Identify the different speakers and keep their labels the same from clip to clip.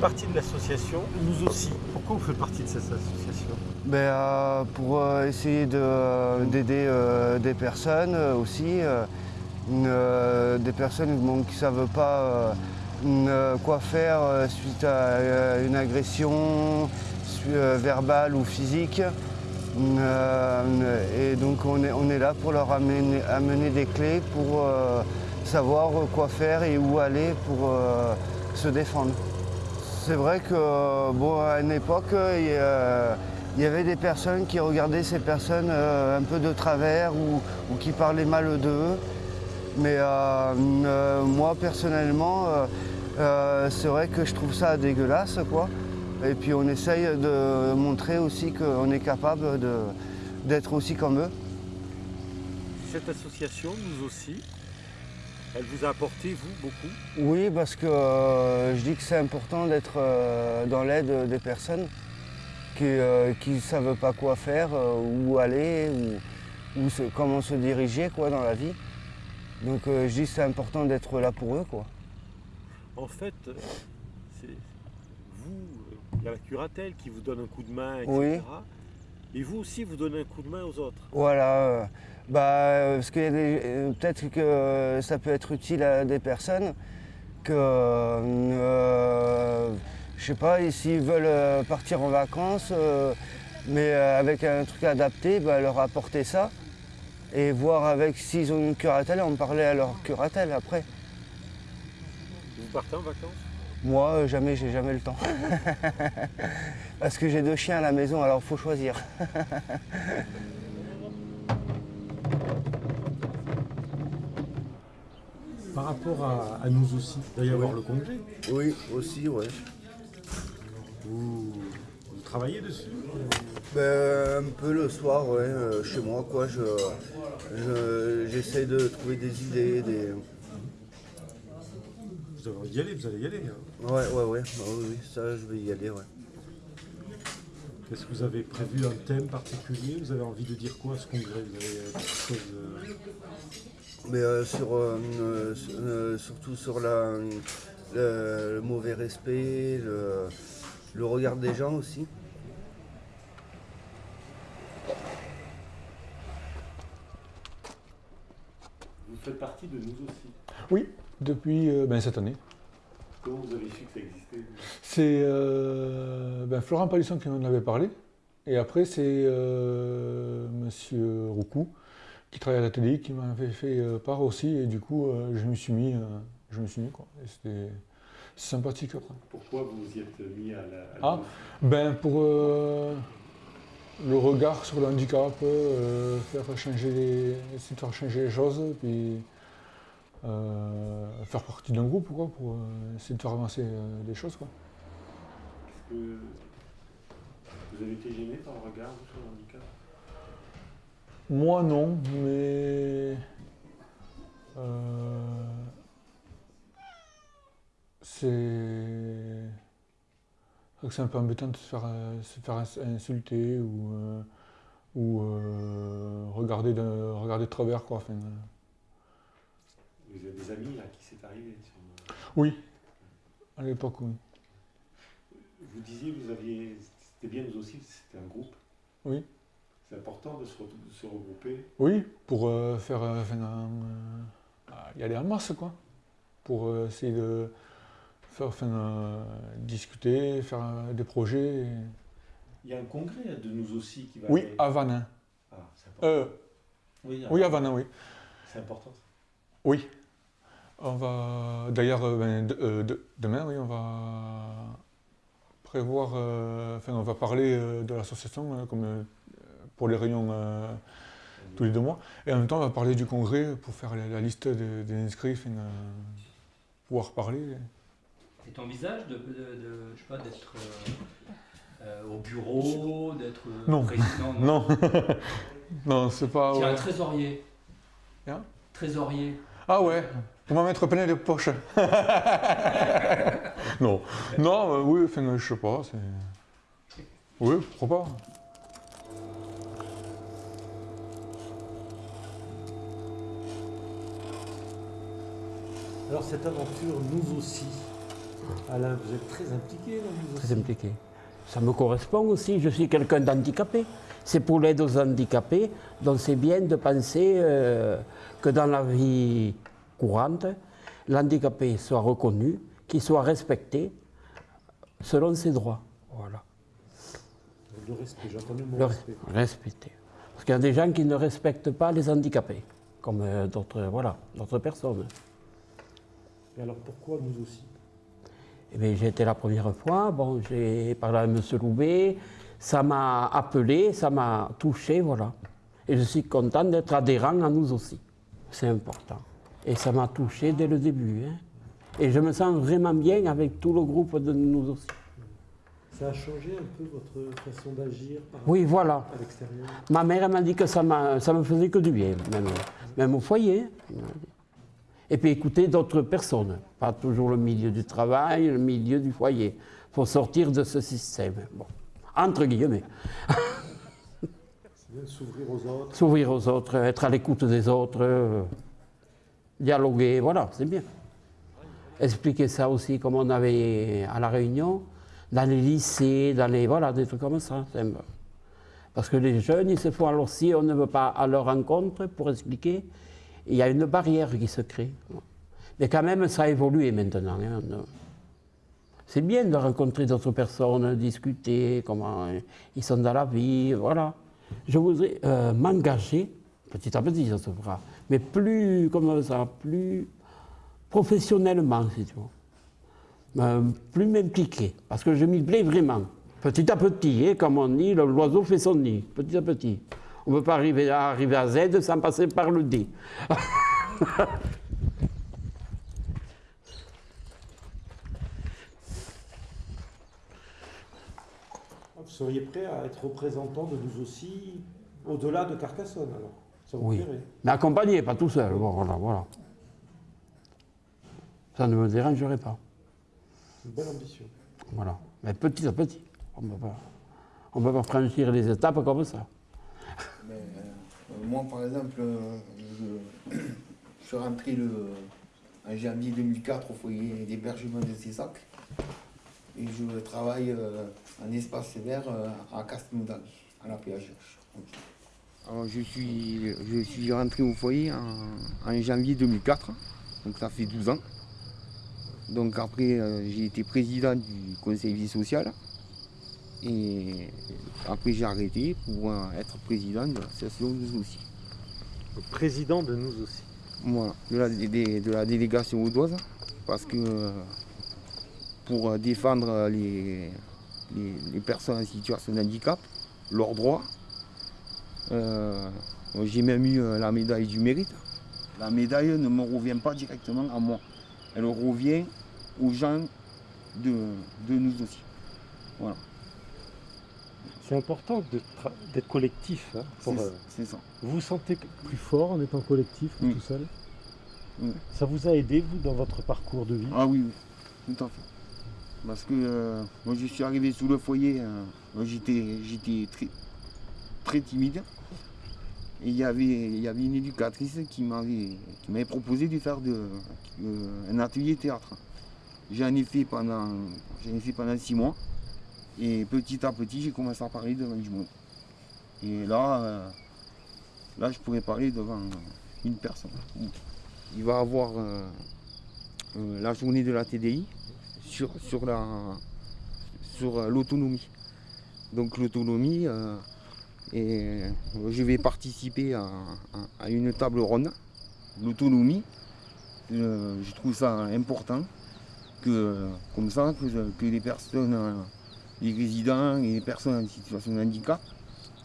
Speaker 1: partie de l'association Nous aussi. Pourquoi vous faites partie de cette association?
Speaker 2: Ben, euh, pour euh, essayer euh, d'aider des personnes aussi, des personnes qui ne savent pas quoi faire suite à une agression verbale ou physique. Et donc on est, on est là pour leur amener, amener des clés pour savoir quoi faire et où aller pour se défendre. C'est vrai que bon, une époque, euh, il y, avait des personnes qui regardaient ces personnes euh, un peu de travers ou, qui parlaient mal d'eux. Mais euh, moi personnellement, c'est vrai que je trouve ça dégueulasse. Et puis on essaye de montrer aussi qu'on est capable d'être aussi comme eux.
Speaker 1: Cette association, nous aussi, elle vous a apporté, vous, beaucoup
Speaker 2: Oui, parce que euh, je dis que c'est important d'être euh, dans l'aide des personnes qui ne savent pas quoi faire, euh, où aller, ou, comment se diriger quoi, dans la vie. Donc euh, je dis que c'est important d'être là pour eux. Quoi.
Speaker 1: En fait, euh, c'est vous, euh, il y a la curatelle qui vous donne un coup de main, etc.
Speaker 2: Oui.
Speaker 1: Et vous aussi, vous donnez un coup de main aux autres.
Speaker 2: Voilà. euh, bah, euh, parce que peut-être que ça peut être utile à des personnes que, euh, je sais pas, s'ils veulent euh, partir en vacances, euh, mais euh, avec un truc adapté, bah, leur apporter ça et voir avec s'ils ont une curatelle, en parler à leur curatelle après.
Speaker 1: Vous partez en vacances?
Speaker 2: Moi, jamais, j'ai jamais le temps. Parce que j'ai deux chiens à la maison, alors il faut choisir.
Speaker 1: Par rapport à, à nous aussi, il va y avoir le congrès.
Speaker 2: Oui, aussi, ouais.
Speaker 1: Vous, vous travaillez dessus
Speaker 2: Ben, un peu le soir, ouais, euh, chez moi, quoi. Je, je- j'essaie de trouver des idées, des.
Speaker 1: Vous allez y aller, vous allez y aller. hein.
Speaker 2: Ouais, ouais, ouais. Ah oui, oui, ça, je vais y aller, ouais.
Speaker 1: Est-ce que vous avez prévu un thème particulier? Vous avez envie de dire quoi à ce congrès? Vous avez euh, quelque chose euh,
Speaker 2: Mais euh, sur, euh, euh, sur- euh, surtout sur la, le, le mauvais respect, le, le regard des gens aussi.
Speaker 1: Vous faites partie de nous aussi.
Speaker 3: Oui, depuis euh, ben, cette année.
Speaker 1: Comment vous avez su que ça existait
Speaker 3: C'est euh, ben, Florent Palisson qui m'en avait parlé. Et après, c'est euh, Monsieur Roucou, qui travaille à l'atelier, qui m'en avait fait euh, part aussi. Et du coup, je me suis mis. je me suis mis quoi. C'était sympathique après.
Speaker 1: Pourquoi vous vous y êtes mis à la. à
Speaker 3: Ah. Ben, pour euh, le regard sur le handicap, euh, faire changer les, essayer de faire changer les choses, puis euh, faire partie d'un groupe, quoi, pour euh, essayer de faire avancer les choses, quoi.
Speaker 1: Est-ce que vous avez été gêné par le regard sur le handicap
Speaker 3: Moi, non, mais c'est c'est c'est un peu embêtant de se faire, euh, se faire ins- insulter ou, euh, ou euh, regarder, de, regarder de travers. Quoi. Enfin,
Speaker 1: Vous avez des amis là qui s'est arrivé sur-
Speaker 3: oui, à l'époque, oui.
Speaker 1: Vous disiez vous aviez. C'était bien nous aussi, c'était un groupe.
Speaker 3: Oui.
Speaker 1: C'est important de se, re- de se regrouper.
Speaker 3: Oui, pour euh, faire euh, enfin, euh, y aller en masse, quoi. Pour essayer de faire, enfin, euh, discuter, faire euh, des projets. et-
Speaker 1: Il y a un congrès de nous aussi qui va.
Speaker 3: Oui,
Speaker 1: aller-
Speaker 3: à Vanin.
Speaker 1: Ah, c'est important.
Speaker 3: Euh,
Speaker 1: oui,
Speaker 3: oui, à Vanin, oui.
Speaker 1: c'est important. ça.
Speaker 3: Oui. On va. D'ailleurs, euh, ben, de- de- demain, oui, on va prévoir. enfin, on va parler de l'association, comme pour les réunions tous les deux mois. Et en même temps, on va parler du congrès pour faire la, la liste des, des inscrits, enfin, pouvoir parler.
Speaker 4: Et ton visage de, de, de- je sais pas, d'être euh, euh, au bureau, d'être euh,
Speaker 3: Non.
Speaker 4: président
Speaker 3: Non, non, c'est pas.
Speaker 4: Tiens,
Speaker 3: ouais.
Speaker 4: un trésorier.
Speaker 3: Hein?
Speaker 4: Trésorier.
Speaker 3: Ah ouais, pour m'en mettre plein les poches. non, non, euh, oui, enfin, je sais pas, c'est. Oui, pourquoi pas.
Speaker 1: Alors cette aventure, nous aussi, Alain, vous êtes très impliqué dans Nous
Speaker 5: très impliqué. Ça me correspond aussi, je suis quelqu'un d'handicapé. C'est pour l'aide aux handicapés, donc c'est bien de penser euh, que dans la vie courante, l'handicapé soit reconnu, qu'il soit respecté selon ses droits. Voilà.
Speaker 1: Le respect, j'ai entendu le mot
Speaker 5: Le
Speaker 1: respect.
Speaker 5: respecter. Parce qu'il y a des gens qui ne respectent pas les handicapés, comme euh, d'autres voilà, d'autres personnes.
Speaker 1: Et alors pourquoi nous aussi?
Speaker 5: Eh j'ai été la première fois, bon, j'ai parlé à M. Loubet, ça m'a appelé, ça m'a touché, voilà. Et je suis content d'être adhérent à nous aussi. C'est important. Et ça m'a touché dès le début. hein. Et je me sens vraiment bien avec tout le groupe de nous aussi.
Speaker 1: Ça a changé un peu votre façon d'agir
Speaker 5: Oui, voilà.
Speaker 1: à l'extérieur?
Speaker 5: Ma mère elle m'a dit que ça, ça me faisait que du bien, même, même au foyer. Et puis écouter d'autres personnes, pas toujours le milieu du travail, le milieu du foyer. Il faut sortir de ce système. Bon, entre guillemets.
Speaker 1: S'ouvrir aux autres.
Speaker 5: S'ouvrir aux autres, être à l'écoute des autres, euh, dialoguer, voilà, c'est bien. Expliquer ça aussi comme on avait à La Réunion, dans les lycées, dans les. Voilà, des trucs comme ça. Parce que les jeunes, ils se font alors si on ne veut pas à leur rencontre pour expliquer, il y a une barrière qui se crée. Mais quand même, ça a évolué maintenant. hein. C'est bien de rencontrer d'autres personnes, discuter, comment euh, ils sont dans la vie, voilà. Je voudrais euh, m'engager, petit à petit, ça se fera, mais plus, comme ça, plus professionnellement, si tu veux. Euh, plus m'impliquer, parce que je m'y plais vraiment. Petit à petit, hein, comme on dit, l'oiseau fait son nid, petit à petit. On ne peut pas arriver à, arriver à Z sans passer par le D.
Speaker 1: Vous seriez prêt à être représentant de nous aussi au-delà de Carcassonne alors? Ça vous
Speaker 5: Oui.
Speaker 1: plairait?
Speaker 5: Mais accompagné, pas tout seul. Bon, voilà, voilà. Ça ne me dérangerait pas.
Speaker 1: Une belle ambition.
Speaker 5: Voilà. Mais petit à petit. On ne peut pas, on peut pas franchir les étapes comme ça.
Speaker 6: Euh, moi, par exemple, euh, je, suis rentré le, en janvier 2004 au foyer d'hébergement de Cessac. Et je travaille euh, en espace euh, à Castelmoudal, à la PHH. Alors, je suis, je suis rentré au foyer en, en janvier 2004, donc ça fait 12 ans. Donc après, j'ai été président du conseil vie sociale. Et après, j'ai arrêté pour être président de l'association Nous aussi.
Speaker 1: Le président de nous aussi.
Speaker 6: Voilà, de la, de- de la délégation audoise, parce que pour défendre les, les, les personnes en situation de handicap, leurs droits, euh, j'ai même eu euh, la médaille du mérite. La médaille ne me revient pas directement à moi, elle revient aux gens de, de nous aussi. Voilà,
Speaker 1: C'est important d'être collectif. hein, pour, euh,
Speaker 6: ça.
Speaker 1: vous vous sentez plus fort en étant collectif que
Speaker 6: Oui.
Speaker 1: tout seul
Speaker 6: Oui.
Speaker 1: Ça vous a aidé, vous, dans votre parcours de vie?
Speaker 6: Ah oui, oui, tout à fait. Parce que euh, moi je suis arrivé sous le foyer, euh, moi, j'étais j'étais très, très timide. Et il y avait, il y avait une éducatrice qui m'avait qui m'avait proposé de faire de, euh, un atelier théâtre. J'en ai fait pendant j'en ai fait pendant six mois. Et petit à petit j'ai commencé à parler devant du monde. Et là, euh, là je pourrais parler devant une personne. Il va avoir euh, euh, la journée de la TDI sur, sur la sur l'autonomie. Donc l'autonomie, et je vais participer à, à- à une table ronde. L'autonomie, je trouve ça important que comme ça que, que les personnes, les résidents et les personnes en situation de handicap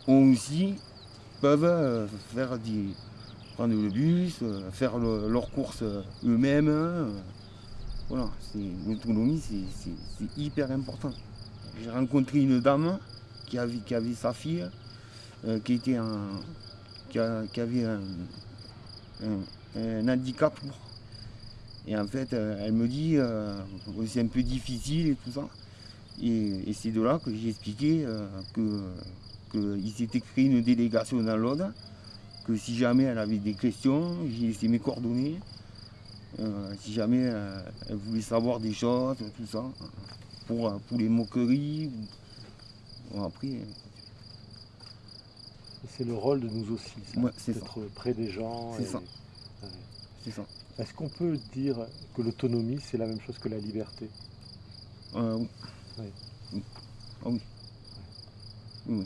Speaker 6: ont aussi peuvent euh, faire des prendre le bus, euh, faire le- leurs courses euh, eux-mêmes. voilà, l'autonomie, c'est- hyper important. J'ai rencontré une dame qui avait, sa fille, qui, était en- qui, avait un, un- un handicap. Et en fait, elle me dit, euh, c'est un peu difficile et tout ça. Et, et c'est de là que j'ai expliqué euh, que qu'il s'était créé une délégation dans l'Aude que si jamais elle avait des questions, j'ai laissé mes coordonnées. euh, si jamais euh, elle voulait savoir des choses, tout ça, pour, pour les moqueries. ou- Bon, après,
Speaker 1: C'est le rôle de nous aussi, ça,
Speaker 6: Ouais, c'est
Speaker 1: d'être près des gens.
Speaker 6: C'est
Speaker 1: et-
Speaker 6: ça.
Speaker 1: Ouais.
Speaker 6: c'est ça.
Speaker 1: Est-ce qu'on peut dire que l'autonomie, c'est la même chose que la liberté?
Speaker 6: Euh, oui.
Speaker 1: Oui.
Speaker 6: Oui. Ah oui.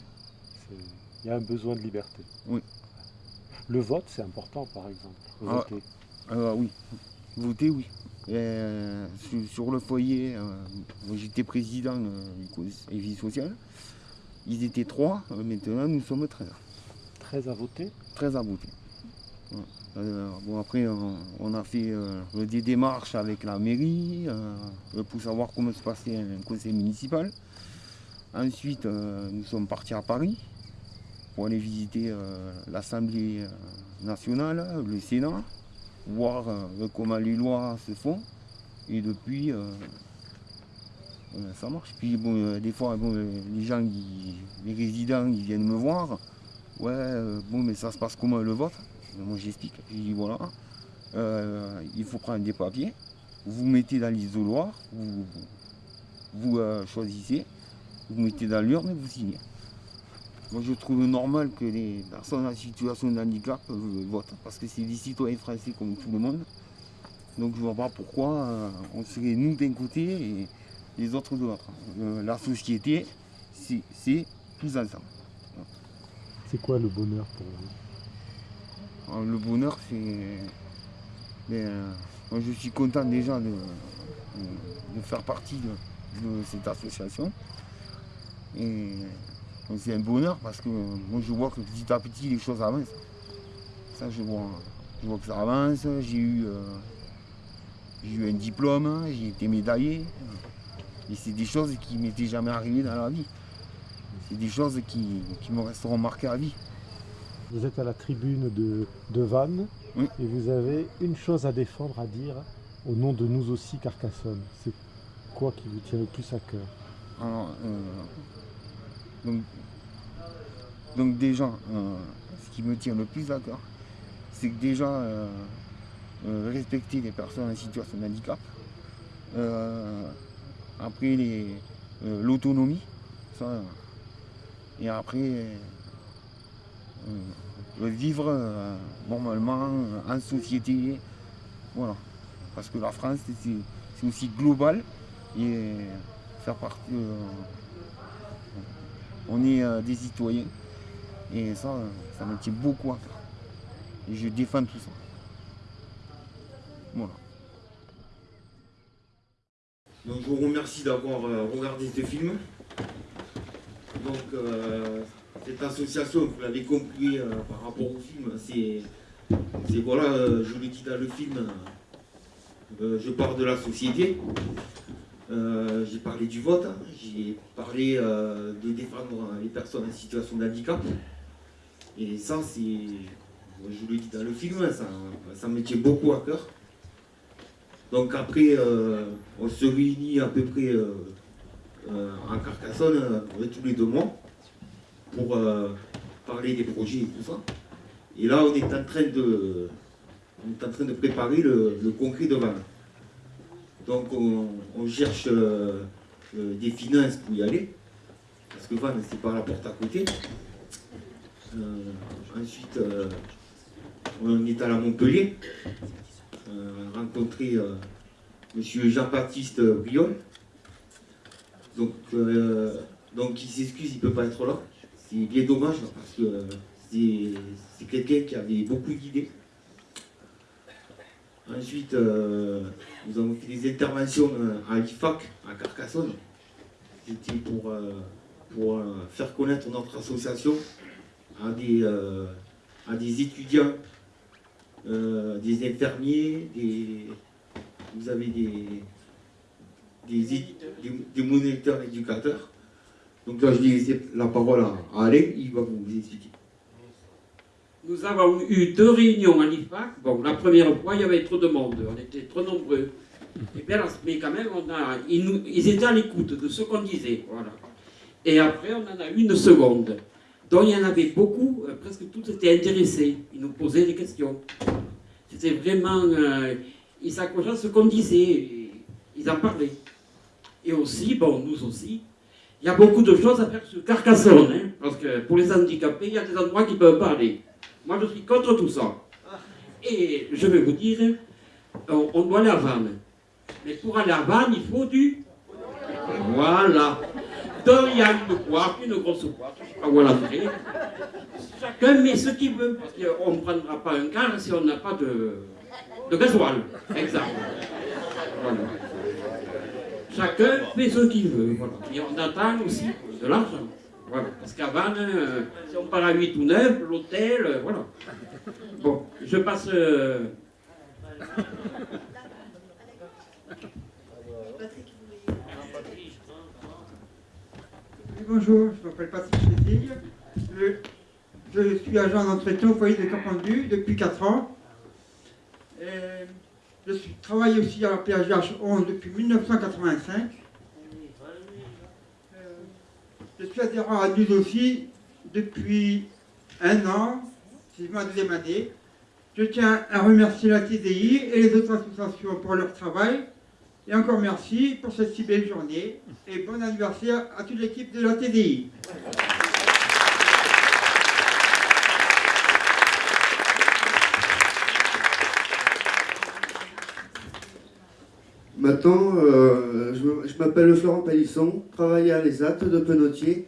Speaker 1: Il y a un besoin de liberté.
Speaker 6: Oui.
Speaker 1: Le vote, c'est important, par exemple.
Speaker 6: Ah.
Speaker 1: Voter.
Speaker 6: Euh, oui, voter, oui. Euh, sur, sur le foyer, euh, j'étais président euh, et vie sociale. Ils étaient trois, euh, maintenant nous sommes 13.
Speaker 1: 13 à voter
Speaker 6: 13 à voter. Ouais. Euh, bon, après, on, on a fait euh, des démarches avec la mairie euh, pour savoir comment se passait un conseil municipal. Ensuite, euh, nous sommes partis à Paris pour aller visiter euh, l'Assemblée euh, nationale, le Sénat, voir euh, comment les lois se font. Et depuis, euh, euh, ça marche. Puis bon, euh, des fois, bon, euh, les gens, les résidents, ils viennent me voir. Ouais, euh, bon, mais ça se passe comment le vote? Moi, j'explique. Je dis voilà, euh, il faut prendre des papiers, vous mettez dans l'isoloir, vous, vous euh, choisissez, vous mettez dans l'urne et vous signez. Moi, je trouve normal que les personnes en situation de handicap euh, votent, parce que c'est des citoyens français comme tout le monde. Donc, je ne vois pas pourquoi on serait nous d'un côté et les autres de l'autre. La société, c'est tous ensemble.
Speaker 1: C'est quoi le bonheur pour vous?
Speaker 6: Le bonheur, c'est. euh, moi, je suis content déjà de, de- faire partie de, cette association. Et euh, c'est un bonheur parce que euh, moi, je vois que petit à petit, les choses avancent. Ça, je vois, je vois que ça avance. J'ai eu, euh, eu un diplôme, j'ai été médaillé. Et c'est des choses qui m'étaient jamais arrivées dans la vie. C'est des choses qui, qui me resteront marquées à vie.
Speaker 1: Vous êtes à la tribune de, de Vannes
Speaker 6: Oui.
Speaker 1: et vous avez une chose à défendre, à dire au nom de nous aussi Carcassonne. C'est quoi qui vous tient le plus à cœur
Speaker 6: Alors, euh, donc, donc déjà, euh, ce qui me tient le plus à cœur, c'est que déjà euh, respecter les personnes en situation de handicap. Après l'autonomie, ça, et après vivre euh, normalement en société, voilà. Parce que la France c'est, aussi global et faire partie. euh, on est euh, des citoyens et ça, ça me tient beaucoup à cœur. Et je défends tout ça. Voilà. Donc je vous remercie d'avoir regardé ce film. Donc cette association, vous l'avez compris euh, par rapport au film, c'est, voilà, euh, je le dis dans le film, euh, je parle de la société. Euh, j'ai parlé du vote, hein. j'ai parlé euh, de défendre les personnes en situation de handicap. Et ça, c'est, je le dis dans le film, ça, ça me tient beaucoup à cœur. Donc après, euh, on se réunit à peu près euh, euh, à Carcassonne euh, tous les deux mois pour euh, parler des projets et tout ça. Et là, on est en train de, on est en train de préparer le, le congrès de Vannes. Donc on, cherche euh, euh, des finances pour y aller, parce que Vannes, c'est pas la porte à côté. Ensuite, on est à Montpellier, euh, rencontrer Monsieur Jean-Baptiste Briol. Donc, donc il s'excuse, il ne peut pas être là. C'est bien dommage parce que euh, c'est quelqu'un qui avait beaucoup d'idées. Ensuite, euh, nous avons fait des interventions euh, à l'IFAC, à Carcassonne. C'était pour, pour faire connaître notre association à des, étudiants, des infirmiers, des, vous avez des, des, des moniteurs éducateurs. Donc là, je vais laisser la parole à, Alain, il va vous expliquer.
Speaker 7: Nous avons eu deux réunions à l'IFAC. Bon, la première fois, il y avait trop de monde, on était trop nombreux. Bien, mais quand même, on a, ils, étaient à l'écoute de ce qu'on disait. Voilà. Et après, on en a eu une seconde. Donc, il y en avait beaucoup, euh, presque tous étaient intéressés. Ils nous posaient des questions. C'était vraiment. euh, ils s'accrochaient à ce qu'on disait, ils en parlaient. Et aussi, bon, nous aussi, il y a beaucoup de choses à faire sur Carcassonne, hein, parce que pour les handicapés, il y a des endroits qui peuvent pas aller. Moi, je suis contre tout ça. Et je vais vous dire, on, doit aller à Vannes. Mais pour aller à Vannes, il faut du... Voilà. Donc, il y a une boîte, une grosse boîte, je ne sais pas où l'entrée. Chacun met ce qu'il veut, parce qu'on ne prendra pas un car si on n'a pas de, de gasoil. Exact. Voilà. Chacun fait ce qu'il veut. Et on attend aussi de l'argent. Parce qu'avant, euh, si on part à 8 ou 9, l'hôtel, euh, voilà. Bon, je passe. euh,
Speaker 8: bonjour, je m'appelle Patrick Chézille. Je, suis agent d'entretien au foyer de Capendu depuis 4 ans. Et je travaille aussi à la PHH 11 depuis 1985. Euh, Je suis adhérent à NUS aussi depuis un an, c'est ma deuxième année. Je tiens à remercier la TDI et les autres associations pour leur travail. Et encore merci pour cette si belle journée. Et bon anniversaire à toute l'équipe de la TDI.
Speaker 9: Maintenant, euh, je m'appelle Florent Palisson, travaille à l'ESAT de Penotier.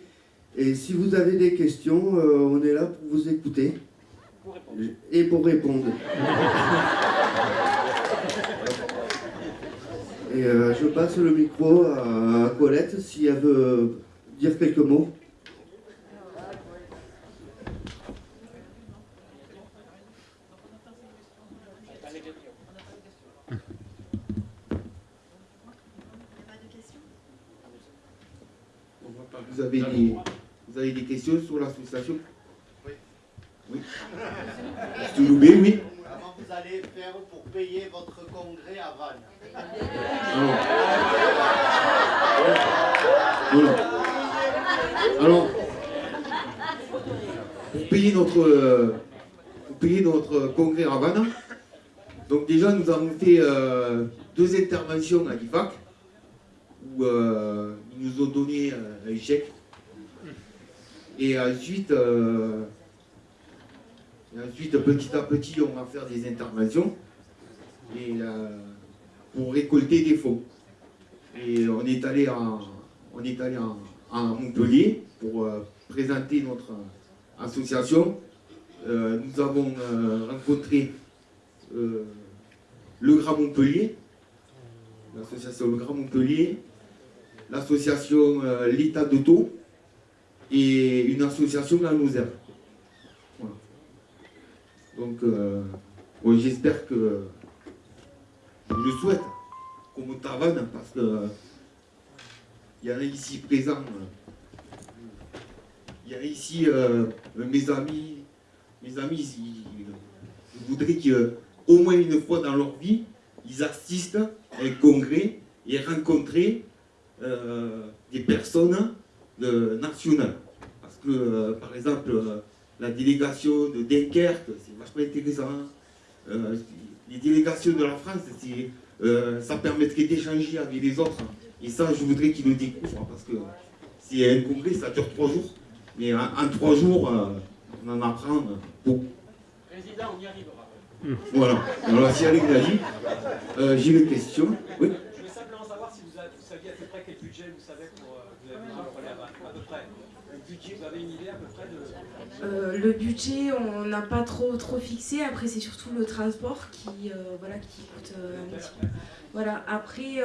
Speaker 9: Et si vous avez des questions, euh, on est là pour vous écouter. Et pour répondre. Et euh, je passe le micro à Colette si elle veut dire quelques mots.
Speaker 7: on va pas-
Speaker 6: Vous avez des, vous avez des questions sur l'association Oui. Oui. Loubet, oui.
Speaker 10: Comment vous allez faire pour payer votre congrès à Vannes?
Speaker 6: Alors, Voilà. Alors, pour payer notre, euh, pour payer notre congrès à Vannes, donc déjà nous avons fait euh, deux interventions à l'IFAC où euh, nous ont donné euh, un chèque. Et ensuite, euh, ensuite, petit à petit, on va faire des interventions et, euh, pour récolter des fonds. Et on est allé en, on est allé en, à Montpellier pour présenter notre association. Nous avons rencontré le Grand Montpellier, l'association Le Grand Montpellier, l'association euh, l'État d'Auto et une association la Lozère. Voilà. Donc, euh, j'espère que je souhaite qu'on à Vannes parce que il y en a ici présents. euh, Il y en a ici mes amis, mes amis, ils voudraient qu'au moins une fois dans leur vie, ils assistent à un congrès et rencontrer des personnes nationales. Parce que, euh, par exemple, euh, la délégation de Dunkerque, c'est vachement intéressant. Euh, les délégations de la France, euh, ça permettrait d'échanger avec les autres. Et ça, je voudrais qu'ils le découvrent, parce que c'est un congrès, ça dure trois jours. Mais en, en trois jours, euh, on en apprend euh, beaucoup.
Speaker 4: Président, on y arrivera.
Speaker 6: Voilà. Alors, si Alain l'a dit, euh, j'ai une question. Oui.
Speaker 4: Je voulais simplement savoir si vous, avez- vous saviez à peu près quel vous savez pour euh, vous avez besoin de à peu près. Le budget, vous avez une idée à peu près de.
Speaker 11: Euh, le budget, on n'a pas trop trop fixé. Après, c'est surtout le transport qui, euh, voilà, qui coûte un petit peu. Voilà. Après,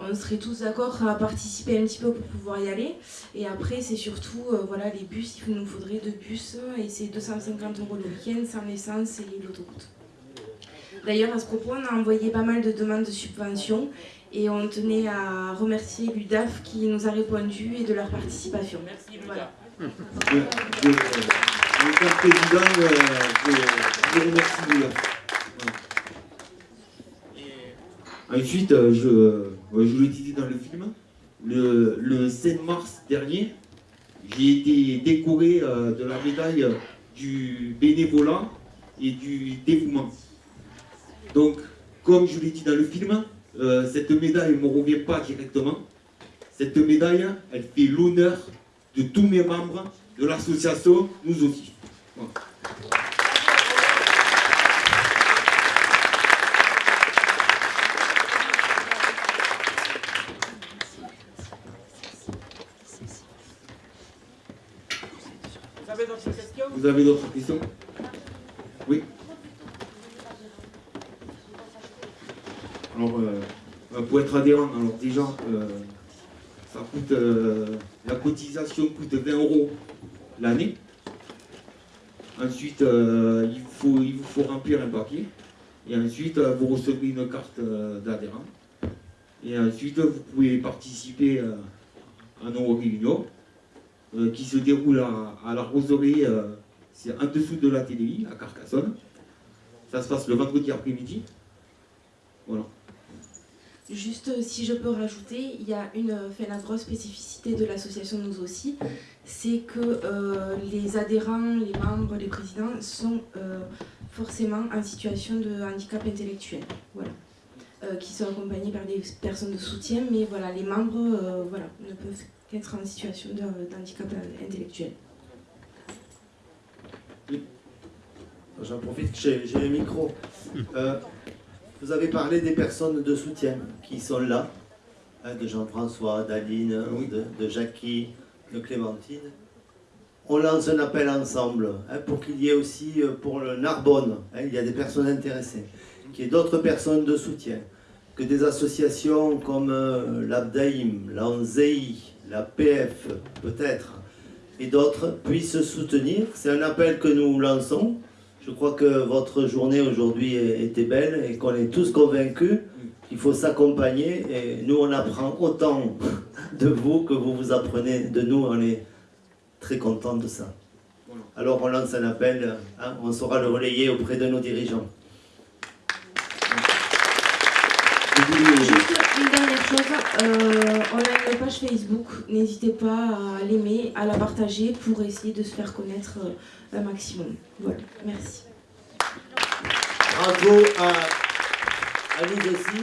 Speaker 11: on serait tous d'accord à participer un petit peu pour pouvoir y aller. Et après, c'est surtout voilà, les bus. Il nous faudrait deux bus et c'est 250 euros le week-end sans l'essence et l'autoroute. D'ailleurs, à ce propos, on a envoyé pas mal de demandes de subventions et on tenait à remercier l'UDAF qui nous a répondu et de leur participation.
Speaker 4: Merci,
Speaker 11: Voilà.
Speaker 6: Je, je, euh, en tant que président, euh, je, je remercie Lula. Voilà. Ensuite, euh, je, euh, je l'ai dit dans le film, le, le 7 mars dernier, j'ai été décoré euh, de la médaille du bénévolat et du dévouement. Donc, comme je l'ai dit dans le film, euh, cette médaille ne me revient pas directement. Cette médaille, elle fait l'honneur de tous mes membres de l'association, nous aussi. Voilà.
Speaker 7: Vous avez d'autres questions?
Speaker 6: Vous avez d'autres questions? Oui Alors, euh, pour être adhérent, alors déjà, euh, ça coûte, euh, la cotisation coûte 20 euros l'année. Ensuite, il, faut, il vous faut remplir un papier. Et ensuite, vous recevez une carte d'adhérent. Et ensuite, vous pouvez participer à nos réunions qui se déroulent à, à la Roserie, c'est en dessous de la TDI, à Carcassonne. Ça se passe le vendredi après-midi. Voilà.
Speaker 11: Juste euh, si je peux rajouter, il y a une, euh, fait la grosse spécificité de l'association Nous aussi, c'est que euh, les adhérents, les membres, les présidents sont forcément en situation de handicap intellectuel. Voilà. Qui sont accompagnés par des personnes de soutien, mais voilà, les membres voilà, ne peuvent qu'être en situation d'handicap intellectuel.
Speaker 10: J'en profite j'ai le micro. Vous avez parlé des personnes de soutien qui sont là, hein, de Jean-François, d'Aline, de, de Jackie, de Clémentine. On lance un appel ensemble hein, pour qu'il y ait aussi euh, pour le Narbonne, hein, il y a des personnes intéressées, qu'il y ait d'autres personnes de soutien, que des associations comme euh, l'Abdaïm, l'ANZEI, la PF peut-être, et d'autres puissent soutenir. C'est un appel que nous lançons. Je crois que votre journée aujourd'hui était belle et qu'on est tous convaincus qu'il faut s'accompagner. Et nous, on apprend autant de vous que vous vous apprenez de nous. On est très contents de ça. Alors on lance un appel, hein, on saura le relayer auprès de nos dirigeants.
Speaker 11: Euh, on a une page Facebook, n'hésitez pas à l'aimer, à la partager pour essayer de se faire connaître euh, un maximum. Voilà, merci.
Speaker 10: Bravo à, à nous aussi.